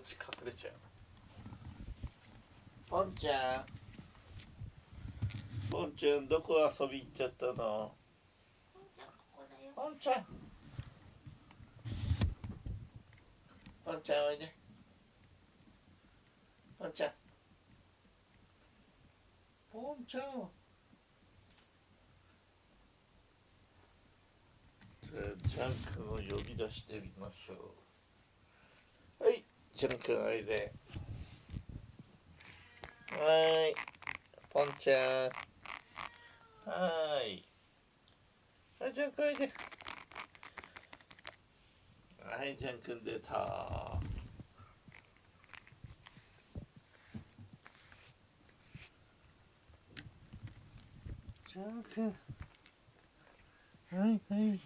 っち隠れちゃうポンちゃん。ポンちゃんどこ遊び行っちゃったの？ポンちゃんここだよ。ポンちゃん。ポンちゃんおいで。ポンちゃん。ポンちゃん。じゃあジャン君を呼び出してみましょうはいジャン君おいで。はい。ポンちゃん。はい。はいジャン君おいで。はいジャン君出た。ジャン君はいはい、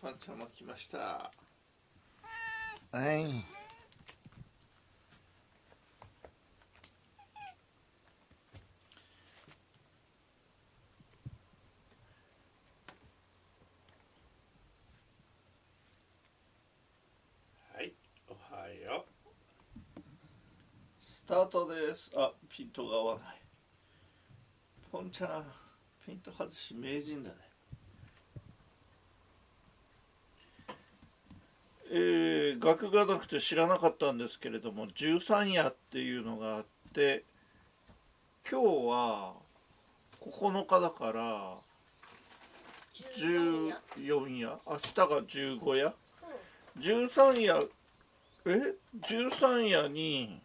パンちゃんも来ました。はい。はい、おはよう。スタートです。あ、ピントが合わない。ポンちゃん、ピント外し名人だね。えー、学がなくて知らなかったんですけれども十三夜っていうのがあって今日は9日だから14や14夜。明日が15夜？うん。13夜？え？13夜に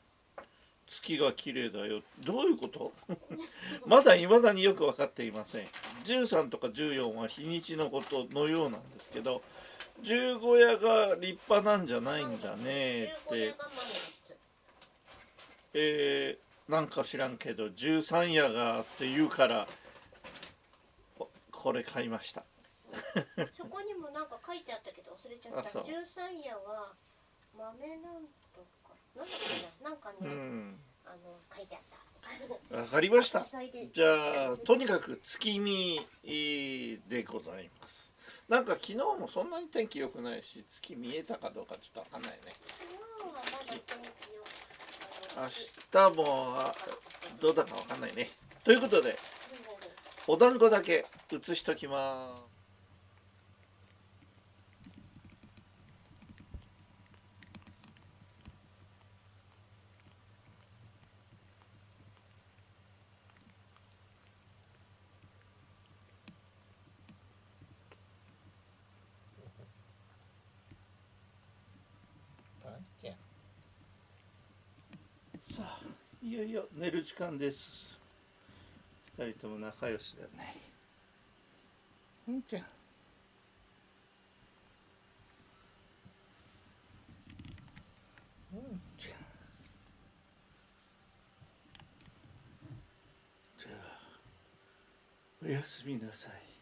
月が綺麗だよ。どういうこと？まだいまだによく分かっていません。13とか14は日にちのことのようなんですけど十五夜が立派なんじゃないんだねって。15夜が満月えー、なんか知らんけど13夜がって言うからおこれ買いました。そこにもなんか書いてあったけど忘れちゃった。十三夜は豆なんとか。なんだっけな？なんかね、うん。あの書いてあった。わかりました。じゃあとにかく月見でございますなんか昨日もそんなに天気良くないし月見えたかどうかちょっとわかんないね。昨日はまだ天気よ明日もどうだかわかんないね。ということでお団子だけ写しときます。さあいよいよ寝る時間です。二人とも仲良しだね。うんちゃん。うんちゃん。じゃあおやすみなさい。